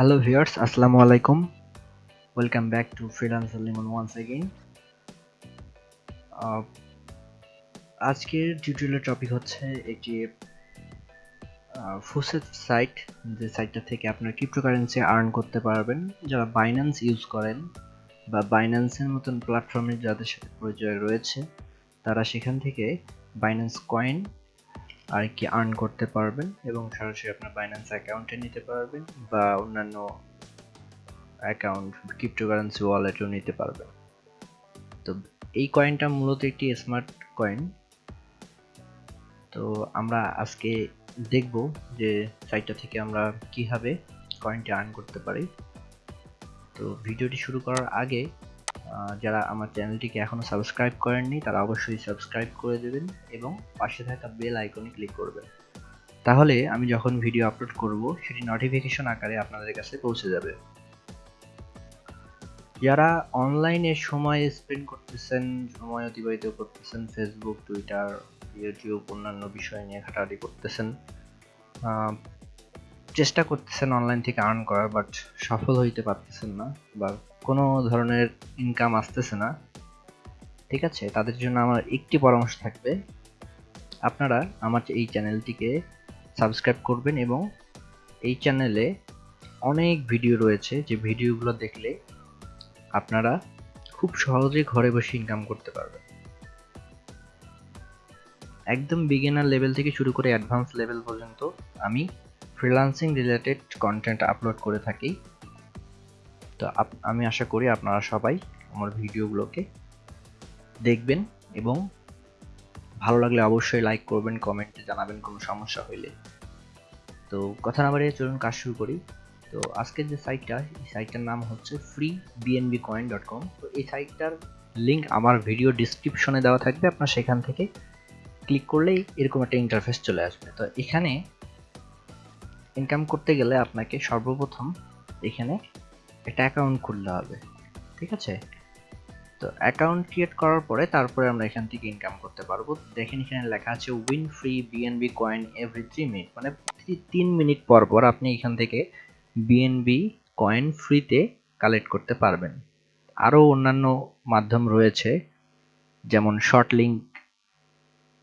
Viewers, Assalamu alaikum. Welcome back to Freelancer Lemon once again. Uh, আজকের টিউটোরিয়ালের topic হচ্ছে একটি ফুসেট সাইট যে সাইটটা থেকে আপনার ক্রিপ্টোকারেন্সি আর্ন করতে পারবেন যারা বাইন্যান্স ইউজ করেন বা বাইন্যান্সের মতন প্ল্যাটফর্মে যাদের সাথে পরিচয় রয়েছে তারা সেখান থেকে বাইন্যান্স কয়েন আর কি আর্ন করতে পারবেন এবং সরাসরি আপনার বাইন্যান্স অ্যাকাউন্টে নিতে পারবেন বা অন্যান্য অ্যাকাউন্ট ক্রিপ্টোকারেন্সি ওয়ালেটেও নিতে পারবেন। তো এই কয়েনটা মূলত একটি স্মার্ট কয়েন তো আমরা আজকে দেখব যে সাইটটা থেকে আমরা কীভাবে কয়েনটি আর্ন করতে পারি। তো ভিডিওটি শুরু করার আগে যারা আমার চ্যানেলটিকে এখনও সাবস্ক্রাইব করেননি, তারা অবশ্যই সাবস্ক্রাইব করে দেবেন এবং পাশে থাকা বেল আইকনে ক্লিক করবেন। তাহলে আমি যখন ভিডিও আপলোড করব, সেটি নোটিফিকেশন আকারে আপনাদের কাছে পৌঁছে যাবে। যারা অনলাইনে সময় স্পেন্ড করতেছেন, সময় অতিবাহিত করতেছেন ফেসবুক টুইটার ইউটিউব অন্যান্য বিষয় নিয়ে ঘাটাঘাটি করতেছেন চেষ্টা করতেছেন অনলাইন থেকে আর্ন করার বাট সফল হইতে পারতেছেন না, বা কোনো ধরনের ইনকাম আসতেছে না। ঠিক আছে? তাদের জন্য আমার একটি পরামর্শ থাকবে। আপনারা আমার এই চ্যানেলটিকে সাবস্ক্রাইব করবেন এবং এই চ্যানেলে অনেক ভিডিও রয়েছে। যে ভিডিওগুলো দেখলে আপনারা খুব সহজে ঘরে বসে ইনকাম করতে পারবেন। একদম বিগিনার লেভেল থেকে শুরু করে অ্যাডভান্স লেভেল পর্যন্ত আমি ফ্রিলান্সিং রিলেটেড কন্টেন্ট আপলোড করে থাকি। তো আমি আশা করি আপনারা সবাই আমার ভিডিওগুলোকে দেখবেন এবং ভালো লাগলে অবশ্যই লাইক করবেন কমেন্টে জানাবেন কোনো সমস্যা হইলে। তো কথা না বাড়িয়ে চলুন কাজ শুরু করি। তো আজকের যে সাইটটা এই সাইটটার নাম হচ্ছে free BNB coin dot com তো এই সাইটটার লিঙ্ক আমার ভিডিও ডিসক্রিপশনে দেওয়া থাকবে, আপনার সেখান থেকে ক্লিক করলেই এরকম একটা ইন্টারফেস চলে আসবে। তো এখানে ইনকাম করতে গেলে আপনাকে সর্বপ্রথম এখানে একটা অ্যাকাউন্ট খুলতে হবে, ঠিক আছে? তো অ্যাকাউন্ট ক্রিয়েট করার পরে তারপরে আমরা এখান থেকে ইনকাম করতে পারব। দেখেন এখানে লেখা আছে win free BNB coin every three minute মানে প্রতি তিন মিনিট পর পর আপনি এখান থেকে বিএনবি কয়েন ফ্রিতে কালেক্ট করতে পারবেন। আরও অন্যান্য মাধ্যম রয়েছে, যেমন শর্ট লিঙ্ক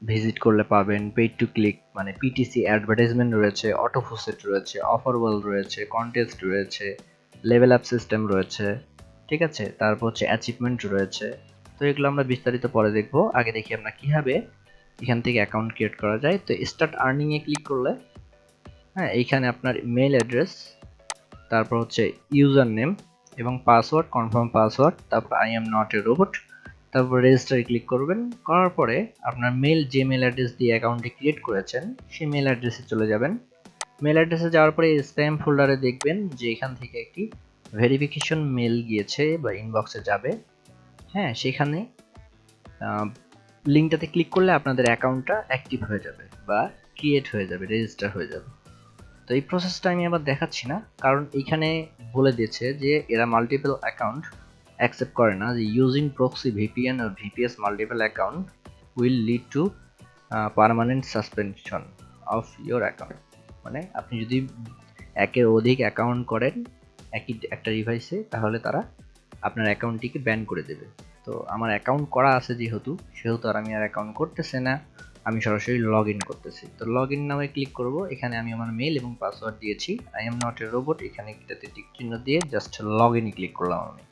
ভিজিট করলে পাবেন পেড টু ক্লিক মানে পিটিসি অ্যাডভার্টাইজমেন্ট রয়েছে অটোফোসেট রয়েছে অফার ওয়াল রয়েছে কন্টেস্ট রয়েছে লেভেল আপ সিস্টেম রয়েছে, ঠিক আছে? তারপর হচ্ছে অ্যাচিভমেন্ট রয়েছে। তো এগুলো আমরা বিস্তারিত পরে দেখব। আগে দেখি আমরা কীভাবে এখান থেকে অ্যাকাউন্ট ক্রিয়েট করা যায়। তো স্টার্ট আর্নিংয়ে ক্লিক করলে হ্যাঁ এইখানে আপনার মেল অ্যাড্রেস তারপর হচ্ছে ইউজার নেম এবং পাসওয়ার্ড কনফার্ম পাসওয়ার্ড তারপর I am not a robot তারপর রেজিস্টারে ক্লিক করবেন। করার পরে আপনার মেল যে মেল অ্যাড্রেস দিয়ে অ্যাকাউন্টটি ক্রিয়েট করেছেন, সেই মেল অ্যাড্রেসে চলে যাবেন। মেল অ্যাড্রেসে যাওয়ার পরে স্প্যাম ফোল্ডারে দেখবেন যে এখান থেকে একটি ভেরিফিকেশন মেল গিয়েছে বা ইনবক্সে যাবে। হ্যাঁ সেখানে লিঙ্কটাতে ক্লিক করলে আপনাদের অ্যাকাউন্টটা অ্যাক্টিভ হয়ে যাবে বা ক্রিয়েট হয়ে যাবে রেজিস্টার হয়ে যাবে। তো এই প্রসেসটা আমি আবার দেখাচ্ছি না, কারণ এইখানে বলে দিয়েছে যে এরা মাল্টিপল অ্যাকাউন্ট অ্যাকসেপ্ট করে না, যে using proxy VPN R VPS multiple account will lead to permanent suspension of your account মানে আপনি যদি একের অধিক অ্যাকাউন্ট করেন, একই একটা ডিভাইসে তাহলে তারা আপনার অ্যাকাউন্টটিকে ব্যান করে দেবে। তো আমার অ্যাকাউন্ট করা আছে যেহেতু, সেহেতু আর আমি আর অ্যাকাউন্ট করতেছে না, আমি সরাসরি লগ ইন করতেছি। তো লগ ইন নামে ক্লিক করব, এখানে আমি আমার মেল এবং পাসওয়ার্ড দিয়েছি। I am not a robot এখানে এটাতে টিক চিহ্ন দিয়ে জাস্ট লগ ইন ক্লিক করলাম আমি।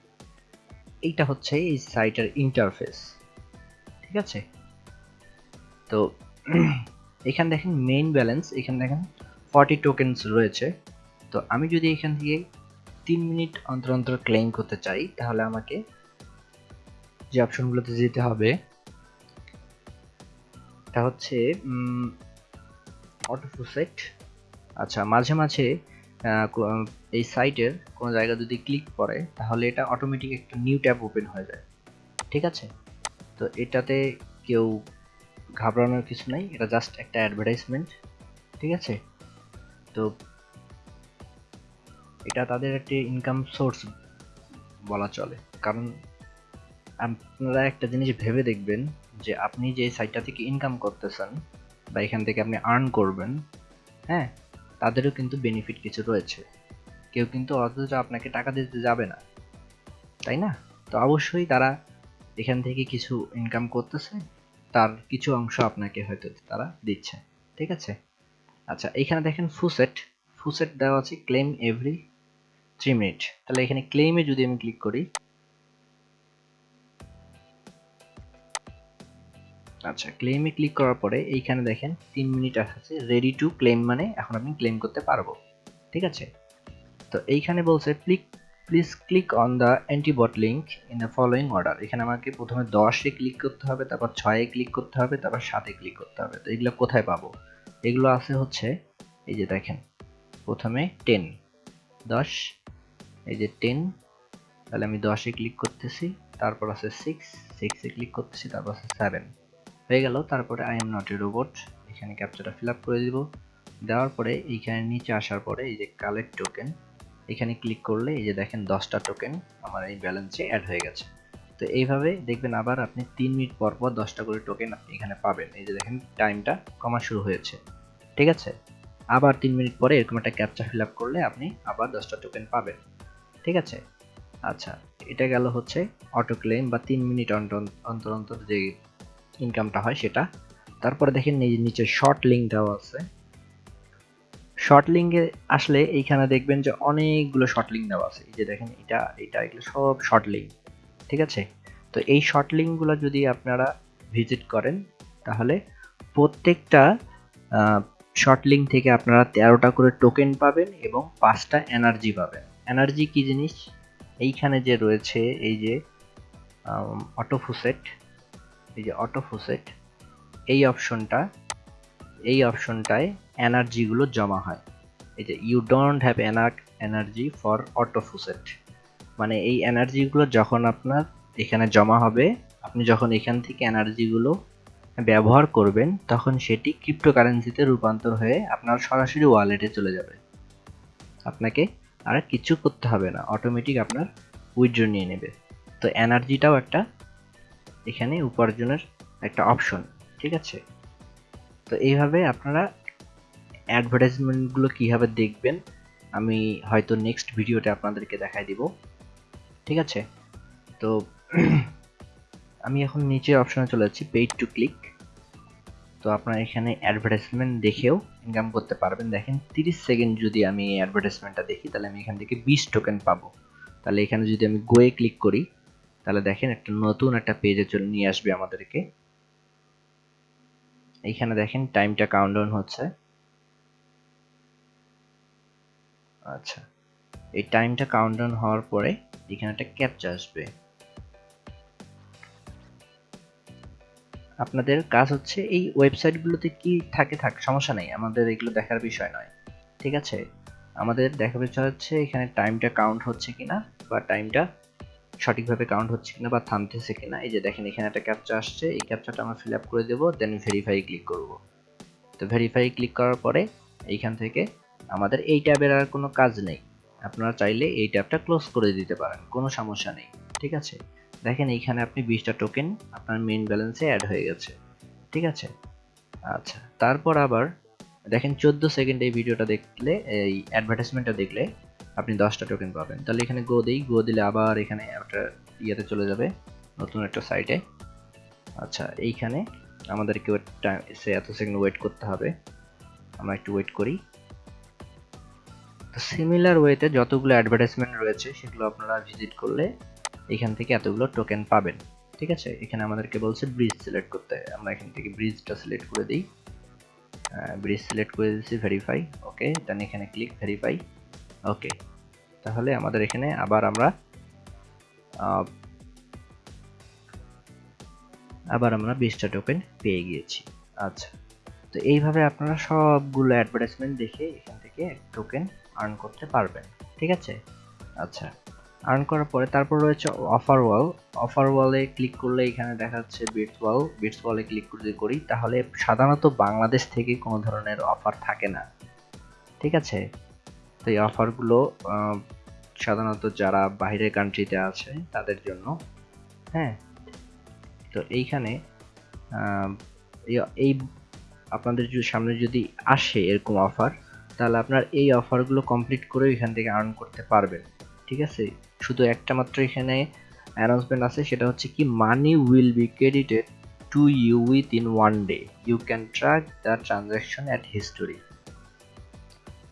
এইটা হচ্ছে এই সাইটের ইন্টারফেস ঠিক আছে? তো এখানে দেখেন মেইন ব্যালেন্স এখানে দেখেন ফর্টি টোকেন্স রয়েছে। তো আমি যদি এখান থেকে তিন মিনিট অন্তর অন্তর ক্লেম করতে চাই, তাহলে আমাকে যে অপশনগুলোতে যেতে হবে, তা হচ্ছে অটো অটোফোসেট আচ্ছা মাঝে মাঝে এই সাইটের কোনো জায়গা যদি ক্লিক করে, তাহলে এটা অটোমেটিক একটা নিউ ট্যাব ওপেন হয়ে যায়। ঠিক আছে? তো এটাতে কেউ ঘাবড়ানোর কিছু নাই, এটা জাস্ট একটা অ্যাডভার্টাইজমেন্ট ঠিক আছে? তো এটা তাদের একটি ইনকাম সোর্স বলা চলে। কারণ আপনারা একটা জিনিস ভেবে দেখবেন যে আপনি যে সাইটটা থেকে ইনকাম করতেছেন বা এখান থেকে আপনি আর্ন করবেন হ্যাঁ তাদেরও কিন্তু বেনিফিট কিছু রয়েছে। কেউ কিন্তু অথচ আপনাকে টাকা দিতে যাবে না, তাই না? তো অবশ্যই তারা এখান থেকে কিছু ইনকাম করতেছে, তার কিছু অংশ আপনাকে হয়তো তারা দিচ্ছে, ঠিক আছে? আচ্ছা এখানে দেখেন ফুসেট ফুসেট দেওয়া আছে ক্লেম এভরি থ্রি মিনিট তাহলে এখানে ক্লেমে যদি আমি ক্লিক করি আচ্ছা ক্লেমে ক্লিক করার পরে এইখানে দেখেন তিন মিনিট আছে রেডি টু ক্লেম মানে এখন আমি ক্লেম করতে পারব। ঠিক আছে? তো এইখানে বলছে click please click on the antibot link in the following order এখানে আমাকে প্রথমে দশে ক্লিক করতে হবে, তারপর ছয়ে ক্লিক করতে হবে, তারপর সাতে ক্লিক করতে হবে। তো এগুলো কোথায় পাবো? এগুলো আছে হচ্ছে, এই যে দেখেন, প্রথমে টেন দশ, এই যে টেন তাহলে আমি দশে ক্লিক করতেছি, তারপর আছে সিক্স সিক্সে ক্লিক করতেছি, তারপর আছে সেভেন হয়ে গেল, তারপরে I am not a robot এখানে ক্যাপচারটা ফিল করে দিব। দেওয়ার পরে এইখানে নিচে আসার পরে এই যে কালেক্ট টোকেন এখানে ক্লিক করলে এই যে দেখেন দশটা টোকেন আমার এই ব্যালেন্সে অ্যাড হয়ে গেছে। তো এইভাবে দেখবেন আবার আপনি তিন মিনিট পর পর দশটা করে টোকেন আপনি এখানে পাবেন। এই যে দেখেন টাইমটা কমা শুরু হয়েছে। ঠিক আছে? আবার তিন মিনিট পরে এরকম একটা ক্যাপচা ফিল আপ করলে আপনি আবার দশটা টোকেন পাবেন। ঠিক আছে? আচ্ছা এটা গেল হচ্ছে অটো ক্লেম বা তিন মিনিট অন্তর অন্তর যে ইনকামটা হয় সেটা। তারপরে দেখেন নিচে শর্ট লিঙ্ক দেওয়া আছে। শর্ট লিঙ্কে আসলে এইখানে দেখবেন যে অনেকগুলো শর্ট লিঙ্ক দেওয়া আছে। এই যে দেখেন এটা এটা, এগুলো সব শর্ট লিঙ্ক ঠিক আছে? তো এই শর্ট লিঙ্কগুলো যদি আপনারা ভিজিট করেন, তাহলে প্রত্যেকটা শর্ট লিঙ্ক থেকে আপনারা তেরোটা করে টোকেন পাবেন এবং পাঁচটা এনার্জি পাবেন। এনার্জি কি জিনিস? এইখানে যে রয়েছে, এই যে অটোফুসেট এই যে অটোফুসেট এই অপশনটা এই অপশনটায় এনার্জিগুলো জমা হয়। এই যে ইউ ডোন্ট হ্যাভ এনার্ক এনার্জি ফর অটোফুসেট মানে এই এনার্জিগুলো যখন আপনার এখানে জমা হবে, আপনি যখন এখান থেকে এনার্জিগুলো ব্যবহার করবেন, তখন সেটি ক্রিপ্টোকারেন্সিতে রূপান্তর হয়ে আপনার সরাসরি ওয়ালেটে চলে যাবে। আপনাকে আর কিছু করতে হবে না অটোমেটিক আপনার উইথড্র নিয়ে নেবে। তো এনার্জিটাও একটা এখানে উপার্জনের একটা অপশন ঠিক আছে? তো এইভাবে আপনারা অ্যাডভার্টাইজমেন্টগুলো কীভাবে দেখবেন, আমি হয়তো নেক্সট ভিডিওতে আপনাদেরকে দেখাই দিব, ঠিক আছে? তো আমি এখন নিচে অপশনে চলে যাচ্ছি পেইড টু ক্লিক তো আপনারা এখানে অ্যাডভার্টাইজমেন্ট দেখেও ইনকাম করতে পারবেন। দেখেন, তিরিশ সেকেন্ড যদি আমি এই অ্যাডভার্টাইজমেন্টটা দেখি, তাহলে আমি এখান থেকে বিশ টোকেন পাবো। তাহলে এখানে যদি আমি গোয়ে ক্লিক করি, তাহলে দেখেন একটা নতুন একটা পেজে চলে, নিয়ে আসবে আমাদেরকে। এইখানে দেখেন টাইমটা কাউন্টডাউন হচ্ছে। আচ্ছা এই টাইমটা কাউন্টডাউন হওয়ার পরে এখানে একটা ক্যাপচা আসবে। আপনাদের কাজ হচ্ছে এই ওয়েবসাইটগুলোতে কি থাকে থাক, সমস্যা নেই। আমাদের এগুলো দেখার বিষয় নয়। ঠিক আছে? আমাদের দেখার বিষয় হচ্ছে এখানে টাইমটা কাউন্ট হচ্ছে কিনা বা টাইমটা সঠিকভাবে কাউন্ট হচ্ছে কিনা বা থামতেছে কিনা। এই যে দেখেন, এখানে একটা ক্যাপচা আসছে। এই ক্যাপচাটা আমরা ফিল আপ করে দেবো দেন ভেরিফাই ক্লিক করব। তো ভেরিফাই ক্লিক করার পরে এইখান থেকে আমাদের এই ট্যাবের আর কোনো কাজ নেই। আপনারা চাইলে এই ট্যাবটা ক্লোজ করে দিতে পারেন, কোনো সমস্যা নেই। ঠিক আছে? দেখেন এইখানে আপনি বিশটা টোকেন আপনার মেইন ব্যালেন্সে অ্যাড হয়ে গেছে। ঠিক আছে? আচ্ছা তারপর আবার দেখেন চোদ্দ সেকেন্ড এই ভিডিওটা দেখলে, এই অ্যাডভার্টাইজমেন্টটা দেখলে আপনি দশটা টোকেন পাবেন। তাহলে এখানে গো দিই গো দিলে আবার এখানে একটা ইয়েতে চলে যাবে, নতুন একটা সাইটে আচ্ছা এইখানে আমাদেরকে সে এত সেকেন্ড ওয়েট করতে হবে। আমরা একটু ওয়েট করি। তো সিমিলার ওয়েতে যতগুলো অ্যাডভার্টাইজমেন্ট রয়েছে, সেগুলো আপনারা ভিজিট করলে এখান থেকে এতগুলো টোকেন পাবেন, ঠিক আছে? এখানে আমাদেরকে বলছে ব্রিজ সিলেক্ট করতে, আমরা এখান থেকে ব্রিজটা সিলেক্ট করে দিই। ব্রিজ সিলেক্ট করে দিচ্ছি ভেরিফাই ওকে দেন এখানে ক্লিক ভেরিফাই ওকে তাহলে আমাদের এখানে আবার আমরা আবার আমরা বিশটা টোকেন পেয়ে গিয়েছি। আচ্ছা তো এইভাবে আপনারা সবগুলো অ্যাডভার্টাইজমেন্ট দেখে এখান থেকে টোকেন আর্ন করতে পারবেন, ঠিক আছে? আচ্ছা আর্ন করার পরে তারপর রয়েছে অফার ওয়াল অফার ওয়ালে ক্লিক করলে এখানে দেখা যাচ্ছে বিটস ওয়াল বিটস ওয়ালে ক্লিক যদি করি, তাহলে সাধারণত বাংলাদেশ থেকে কোনো ধরনের অফার থাকে না। ঠিক আছে? তো এই অফারগুলো সাধারণত যারা বাইরের কান্ট্রিতে আছে, তাদের জন্য। হ্যাঁ? তো এইখানে এই আপনাদের সামনে যদি আসে এরকম অফার তাহলে আপনার এই অফারগুলো কমপ্লিট করেও এখান থেকে আর্ন করতে পারবেন। ঠিক আছে? শুধু একটা মাত্র এখানে অ্যানাউন্সমেন্ট আছে, সেটা হচ্ছে কি money will be credited to you within one day you can track the transaction at history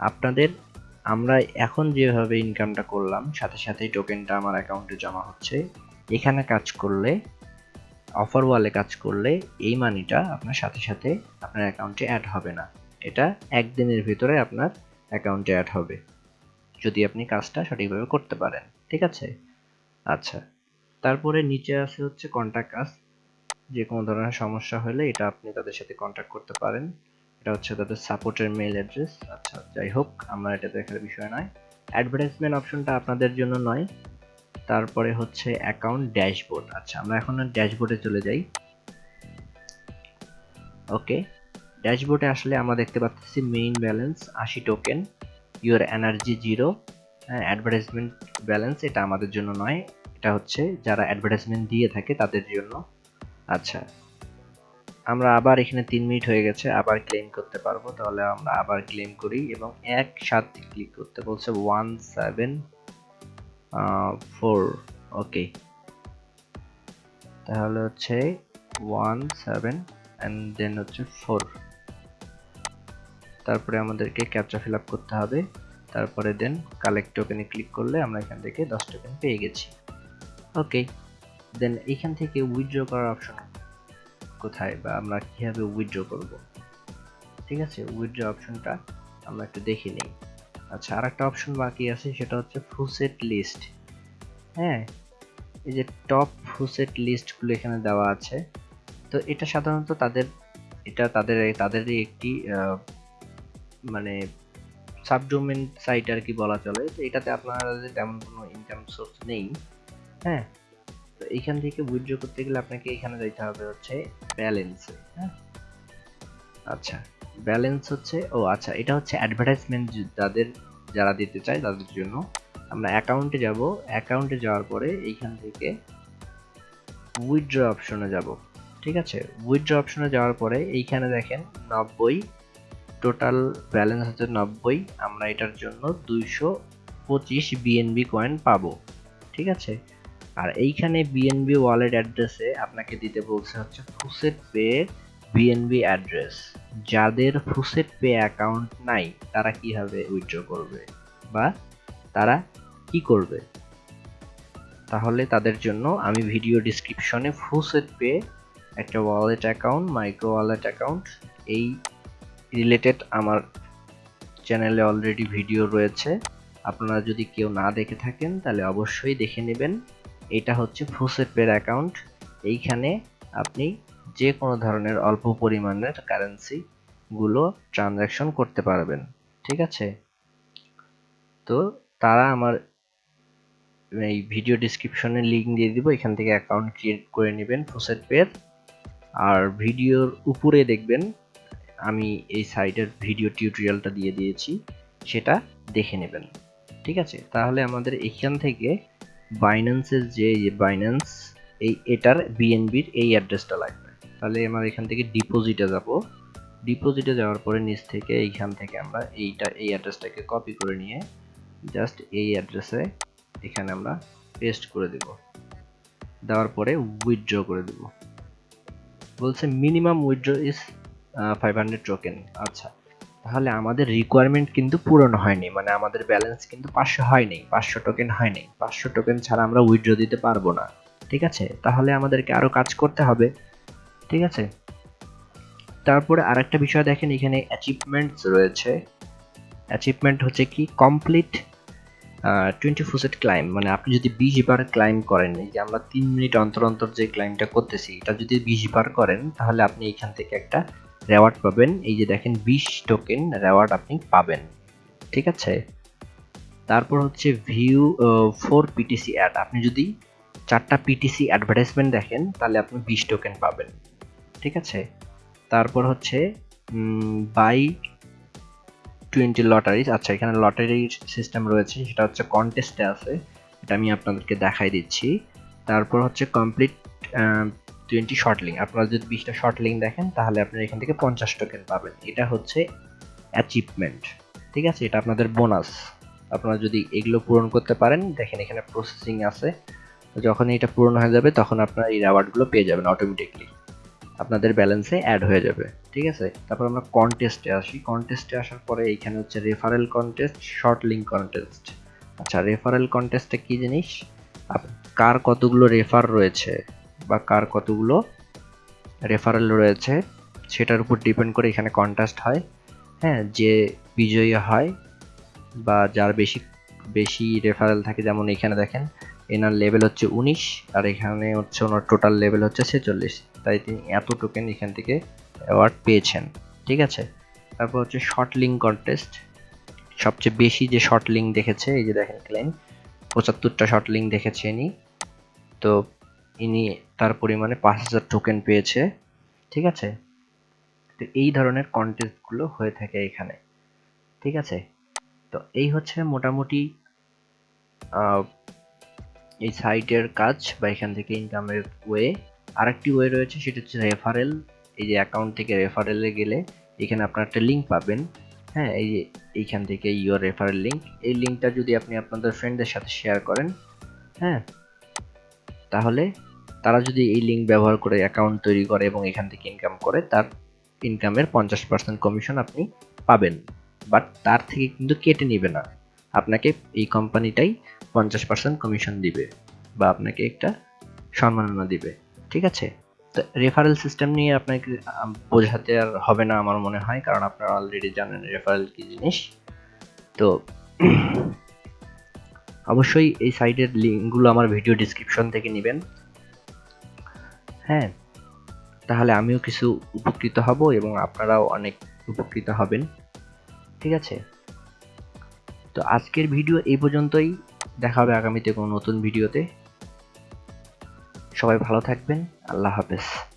আপনাদের, আমরা এখন যেভাবে ইনকামটা করলাম, সাথে সাথেই টোকেনটা আমার অ্যাকাউন্টে জমা হচ্ছে, এখানে কাজ করলে অফার ওয়ালে কাজ করলে, এই মানিটা আপনার সাথে সাথে আপনার অ্যাকাউন্টে অ্যাড হবে না। এটা একদিনের ভিতরে আপনার অ্যাকাউন্টে অ্যাড হবে। যদি আপনি কাজটা সঠিকভাবে করতে পারেন। ঠিক আছে? আচ্ছা। তারপরে নিচে আছে হচ্ছে কন্ট্যাক্ট আস যে কোনো ধরনের সমস্যা হলে এটা আপনি তাদের সাথে কন্ট্যাক্ট করতে পারেন। এটা হচ্ছে তাদের সাপোর্টের মেইল অ্যাড্রেস আচ্ছা যাই হোক, আমার এটা দেখার বিষয় নয়। অ্যাডভার্টাইজমেন্ট অপশনটা আপনাদের জন্য নয়। তারপরে হচ্ছে অ্যাকাউন্ট ড্যাশবোর্ড আচ্ছা আমরা এখন ড্যাশবোর্ডে চলে যাই। ওকে ড্যাশবোর্ডে আসলে আমরা দেখতে পাচ্ছি মেইন ব্যালেন্স আশি token your energy zero advertisement balance এটা আমাদের জন্য নয়। এটা হচ্ছে যারা অ্যাডভার্টাইজমেন্ট দিয়ে থাকে তাদের জন্য। আচ্ছা আমরা আবার এখানে তিন মিনিট হয়ে গেছে, আবার ক্লেম করতে পারব। তাহলে আমরা আবার ক্লেম করি এবং এক সাত ক্লিক করতে বলছে ওয়ান সেভেন ফোর ওকে তাহলে হচ্ছে ওয়ান সেভেন অ্যান্ড দেন হচ্ছে ফোর তারপরে আমাদেরকে ক্যাপচা ফিল আপ করতে হবে। তারপরে দেন কালেক্ট টোকেনে ক্লিক করলে আমরা এখান থেকে দশ টোকেন পেয়ে গেছি। ওকে দেন এখান থেকে উইথড্র করার অপশন কোথায় বা আমরা কীভাবে উইথড্র করব? ঠিক আছে উইথড্র অপশনটা আমরা একটু দেখে নিই। আচ্ছা আর একটা অপশন বাকি আছে, সেটা হচ্ছে ফুসেট লিস্ট হ্যাঁ এই যে টপ ফুসেট লিস্টগুলো এখানে দেওয়া আছে, তো এটা সাধারণত তাদের, এটা তাদের, তাদেরই একটি মানে সাবডোমেন সাইট আর কি বলা চলে, তো এটাতে আপনাদের তেমন কোনো ইনকাম সোর্স নেই হ্যাঁ? তো এইখান থেকে উইথড্র করতে গেলে আপনাকে এখানে যাইতে হবে হচ্ছে ব্যালেন্সে হ্যাঁ? আচ্ছা ব্যালেন্স হচ্ছে, ও আচ্ছা এটা হচ্ছে অ্যাডভার্টাইজমেন্ট যাদের যারা দিতে চায় তাদের জন্য। আমরা অ্যাকাউন্টে যাব অ্যাকাউন্টে যাওয়ার পরে এইখান থেকে উইথড্র অপশনে যাব, ঠিক আছে? উইথড্র অপশনে যাওয়ার পরে এইখানে দেখেন নব্বই টোটাল ব্যালেন্স হচ্ছে নব্বই। আমরা এটার জন্য দুইশো পঁচিশ বিএনবি কয়েন পাবো। ঠিক আছে? আর এইখানে বিএনবি ওয়ালেট অ্যাড্রেসে আপনাকে দিতে বলছে হচ্ছে ফুসেট পে বিএনবি অ্যাড্রেস যাদের ফুসেট পে অ্যাকাউন্ট নাই, তারা কীভাবে উইথড্র করবে? বা তারা কি করবে? তাহলে তাদের জন্য আমি ভিডিও ডিসক্রিপশনে ফুসেট পে একটা wallet account micro wallet account এই রিলেটেড আমার চ্যানেলে অলরেডি ভিডিও রয়েছে। আপনারা যদি কেউ না দেখে থাকেন, তাহলে অবশ্যই দেখে নেবেন। এটা হচ্ছে ফুসেট পের অ্যাকাউন্ট এইখানে আপনি যে কোনো ধরনের অল্প পরিমাণের কারেন্সি গুলো ট্রানজাকশন করতে পারবেন। ঠিক আছে? তো তারা আমার এই ভিডিও ডিসক্রিপশনে লিঙ্ক দিয়ে দিব। এখান থেকে অ্যাকাউন্ট ক্রিয়েট করে নেবেন ফুসেট পের আর ভিডিওর উপরে দেখবেন আমি এই সাইটের ভিডিও টিউটোরিয়ালটা দিয়ে দিয়েছি, সেটা দেখে নেবেন। ঠিক আছে? তাহলে আমাদের এখান থেকে বাইন্যান্সের যে বাইন্যান্স এই এটার বিএনবির এই অ্যাড্রেসটা লাগবে। তাহলে আমরা এখান থেকে ডিপোজিটে যাব। ডিপোজিটে যাওয়ার পরে নিচ থেকে এইখান থেকে আমরা এইটা, এই অ্যাড্রেসটাকে কপি করে নিয়ে জাস্ট এই অ্যাড্রেসে এখানে আমরা পেস্ট করে দেব। দেওয়ার পরে উইথড্র করে দেব। বলছে minimum withdraw is five hundred token আচ্ছা তাহলে আমাদের রিকোয়ারমেন্ট কিন্তু পূরণ হয়নি মানে আমাদের ব্যালেন্স কিন্তু পাঁচশো হয়নি, পাঁচশো টোকেন হয়নি। পাঁচশো টোকেন ছাড়া আমরা উইথড্র দিতে পারব না, ঠিক আছে? তাহলে আমাদেরকে আরও কাজ করতে হবে, ঠিক আছে? তারপরে আরেকটা বিষয় দেখেন, এখানে অ্যাচিভমেন্টস রয়েছে। অ্যাচিভমেন্ট হচ্ছে কি? কমপ্লিট টোয়েন্টি ফুসেট ক্লাইম মানে আপনি যদি বিশ বার ক্লাইম করেন যে আমরা তিন মিনিট অন্তর অন্তর যে ক্লাইমটা করতেছি, এটা যদি বিশ বার করেন, তাহলে আপনি এখান থেকে একটা রেওয়ার্ড পাবেন। এই যে দেখেন, বিশ টোকেন রেওয়ার্ড আপনি পাবেন। ঠিক আছে? তারপর হচ্ছে ভিউ ফোর পিটিসি অ্যাড আপনি যদি চারটা পিটিসি অ্যাডভার্টাইজমেন্ট দেখেন, তাহলে আপনি বিশ টোকেন পাবেন। ঠিক আছে? তারপর হচ্ছে বাই টোয়েন্টি লটারিজ আচ্ছা এখানে লটারির সিস্টেম রয়েছে, সেটা হচ্ছে কন্টেস্টে আছে। এটা আমি আপনাদেরকে দেখাই দিচ্ছি। তারপর হচ্ছে কমপ্লিট টোয়েন্টি শর্ট লিঙ্ক আপনারা যদি বিশটা শর্ট লিঙ্ক দেখেন, তাহলে আপনারা এখান থেকে পঞ্চাশ টোকেন পাবেন। এটা হচ্ছে অ্যাচিভমেন্ট ঠিক আছে? এটা আপনাদের বোনাস আপনারা যদি এগুলো পূরণ করতে পারেন, দেখেন এখানে প্রসেসিং আছে। যখন এটা পূরণ হয়ে যাবে, তখন আপনারা এই রিওয়ার্ডগুলো পেয়ে যাবেন অটোমেটিকলি আপনাদের ব্যালেন্সে অ্যাড হয়ে যাবে। ঠিক আছে? তারপর আমরা কন্টেস্টে আসি। কন্টেস্টে আসার পরে এইখানে হচ্ছে referral contest short link contest আচ্ছা রেফারেল কন্টেস্টে কি জিনিস? কার কতগুলো রেফার রয়েছে? বা কার কতগুলো রেফারেল রয়েছে, সেটার উপর ডিপেন্ড করে এখানে কন্টেস্ট হয়। হ্যাঁ যে বিজয়ী হয় বা যার বেশি বেশি রেফারেল থাকে, যেমন এখানে দেখেন, এনার লেভেল হচ্ছে উনিশ আর এখানে হচ্ছে ওনার টোটাল লেভেল হচ্ছে ছেচল্লিশ। তাই তিনি এত টোকেন এখান থেকে অ্যাওয়ার্ড পেয়েছেন, ঠিক আছে? তারপর হচ্ছে শর্ট লিঙ্ক কন্টেস্ট সবচেয়ে বেশি যে শর্ট লিঙ্ক দেখেছে, এই যে দেখেন ক্লেম পঁচাত্তরটা শর্ট লিঙ্ক দেখেছে ইনি। তো ইনি তার পরিমাণে পাঁচ হাজার টোকেন পেয়েছে, ঠিক আছে? তো এই ধরনের কন্টেস্টগুলো হয়ে থাকে এখানে, ঠিক আছে? তো এই হচ্ছে মোটামুটি এই সাইটের কাজ বা এখান থেকে ইনকামের ওয়ে আরেকটি ওয়ে রয়েছে, সেটা হচ্ছে রেফারেল এই যে অ্যাকাউন্ট থেকে রেফারেলে গেলে এখানে আপনার একটা লিঙ্ক পাবেন। হ্যাঁ এই যে এইখান থেকে ইউর রেফারেল লিঙ্ক এই লিঙ্কটা যদি আপনি আপনাদের ফ্রেন্ডদের সাথে শেয়ার করেন হ্যাঁ তাহলে তারা যদি এই লিঙ্ক ব্যবহার করে অ্যাকাউন্ট তৈরি করে এবং এখান থেকে ইনকাম করে, তার ইনকামের পঞ্চাশ পার্সেন্ট কমিশন আপনি পাবেন। বাট তার থেকে কিন্তু কেটে নিবে না। আপনাকে এই কোম্পানিটাই পঞ্চাশ পার্সেন্ট কমিশন দিবে বা আপনাকে একটা সম্মাননা দিবে। ঠিক আছে? তো রেফারেল সিস্টেম নিয়ে আপনাকে বোঝাতে আর হবে না আমার মনে হয়, কারণ আপনারা অলরেডি জানেন রেফারেল কি জিনিস। তো অবশ্যই এই সাইটের লিঙ্কগুলো আমার ভিডিও ডিসক্রিপশন থেকে নেবেন। হ্যাঁ তাহলে আমিও কিছু উপকৃত হব এবং আপনারাও অনেক উপকৃত হবেন। ঠিক আছে? তো আজকের ভিডিও এই পর্যন্তই। দেখা হবে আগামীতে কোনো নতুন ভিডিওতে। সবাই ভালো থাকবেন। আল্লাহ হাফেজ।